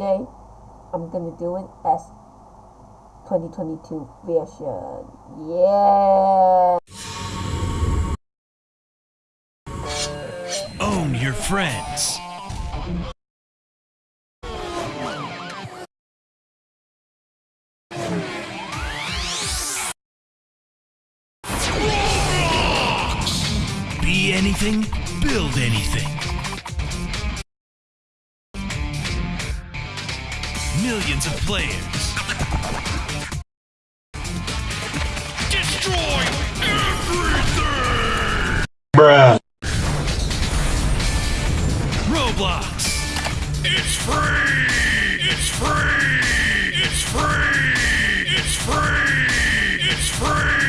today I'm gonna do it as 2022 version. Yeah. Own your friends. Be anything, build anything. Millions of players. Destroy everything! Bruh. Roblox. It's free! It's free! It's free! It's free! It's free!